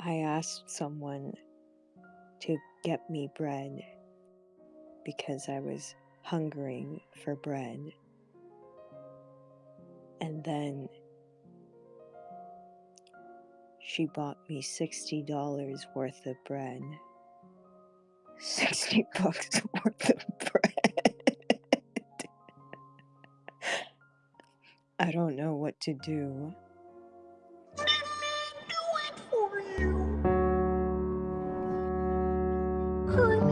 I asked someone to get me bread because I was hungering for bread. And then she bought me $60 worth of bread. 60 bucks worth of bread. I don't know what to do. 哼